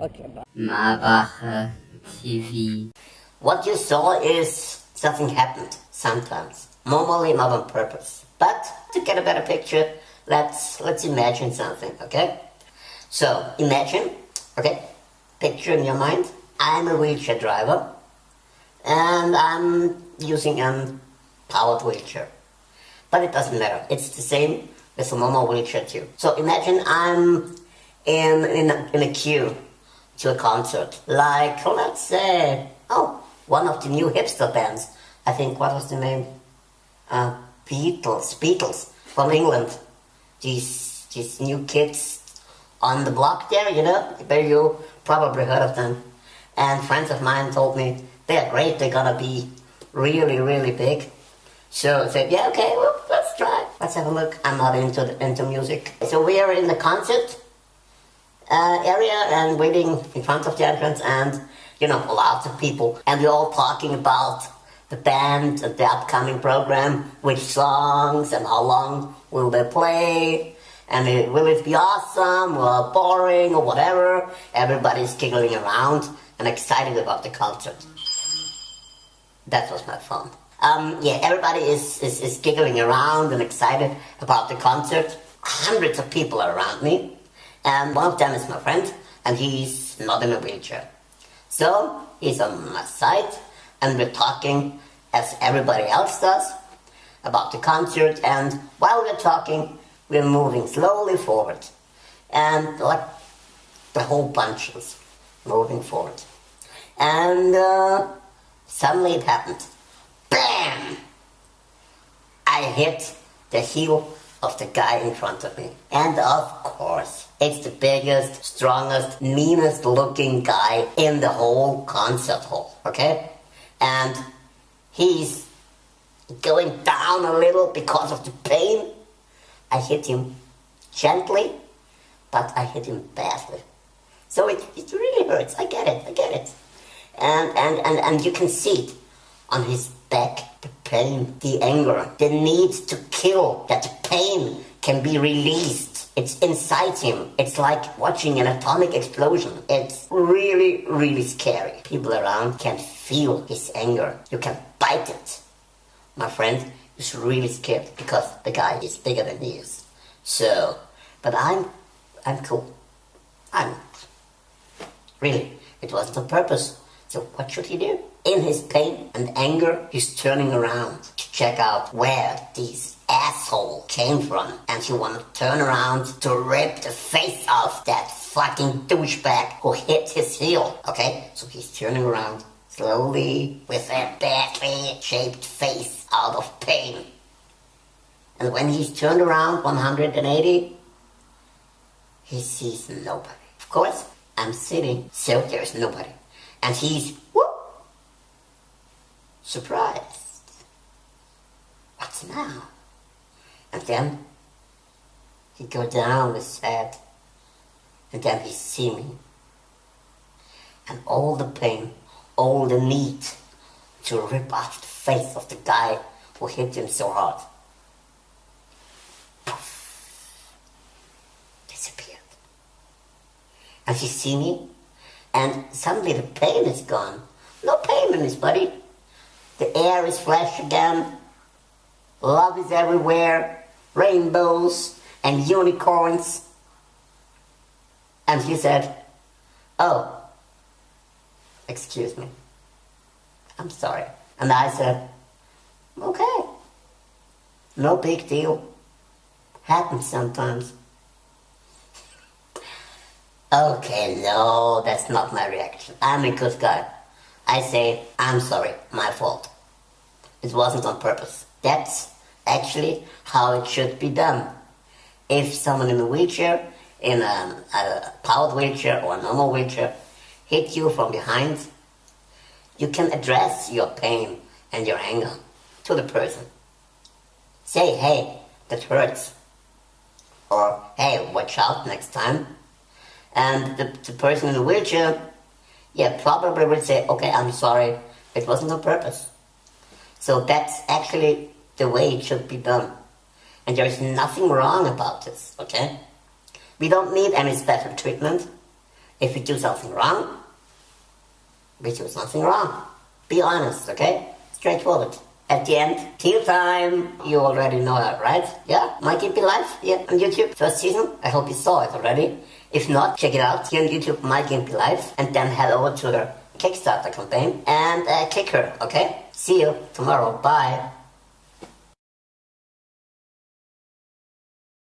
Okay, bye. TV. What you saw is something happened sometimes, normally not on purpose. But to get a better picture, let's let's imagine something, okay? So imagine, okay, picture in your mind. I'm a wheelchair driver, and I'm using a powered wheelchair. But it doesn't matter. It's the same with a normal wheelchair too. So imagine I'm in in a, in a queue to a concert, like let's say, oh, one of the new hipster bands. I think what was the name? Uh, Beatles, Beatles from England. These these new kids on the block there, you know, where you probably heard of them. And friends of mine told me they're great. They're gonna be really really big. So I said, yeah, okay, well, let's try. Let's have a look. I'm not into the, into music. So we are in the concert uh, area and waiting in front of the entrance and, you know, lots of people. And we're all talking about the band and the upcoming program, which songs and how long will they play. And it, will it be awesome or boring or whatever? Everybody's giggling around and excited about the concert. That was my phone. Um, yeah, everybody is, is, is giggling around and excited about the concert. Hundreds of people are around me. And one of them is my friend, and he's not in a wheelchair. So he's on my side, and we're talking as everybody else does about the concert. And while we're talking, we're moving slowly forward. And like the whole bunch is moving forward. And uh, suddenly it happened. BAM! I hit the heel of the guy in front of me. And of course, it's the biggest, strongest, meanest looking guy in the whole concert hall, okay? And he's going down a little because of the pain. I hit him gently, but I hit him badly. So it, it really hurts. I get it, I get it. And, and, and, and you can see it on his back, the pain, the anger, the need to kill, that pain can be released. It's inside him. It's like watching an atomic explosion. It's really, really scary. People around can feel his anger. You can bite it. My friend is really scared because the guy is bigger than he is. So, but I'm, I'm cool. I'm, really, it wasn't on purpose. So what should he do? In his pain and anger, he's turning around to check out where these asshole came from. And she wanna turn around to rip the face off that fucking douchebag who hit his heel. Okay? So he's turning around slowly with a badly shaped face out of pain. And when he's turned around 180, he sees nobody. Of course, I'm sitting, so there's nobody and he's whoop, surprised. What's now? Then he go down his head, and then he see me. And all the pain, all the need to rip off the face of the guy who hit him so hard. Disappeared. And he see me and suddenly the pain is gone. No pain in his body. The air is fresh again. Love is everywhere. Rainbows and unicorns. And he said, Oh, excuse me. I'm sorry. And I said, Okay. No big deal. Happens sometimes. Okay, no, that's not my reaction. I'm a good guy. I say, I'm sorry, my fault. It wasn't on purpose. That's actually how it should be done. If someone in a wheelchair, in a, a powered wheelchair or a normal wheelchair, hit you from behind, you can address your pain and your anger to the person. Say, hey, that hurts. Or, hey, watch out next time and the, the person in the wheelchair, yeah, probably will say, okay, I'm sorry, it wasn't on purpose. So that's actually the way it should be done. And there is nothing wrong about this, okay? We don't need any special treatment. If we do something wrong, we do something wrong. Be honest, okay? Straightforward. At the end, till time, you already know that, right? Yeah, Mikey Be Live, yeah, on YouTube, first season. I hope you saw it already. If not, check it out here on YouTube, Mikey Be Live, and then head over to her Kickstarter campaign and uh, kick her, okay? See you tomorrow. Bye.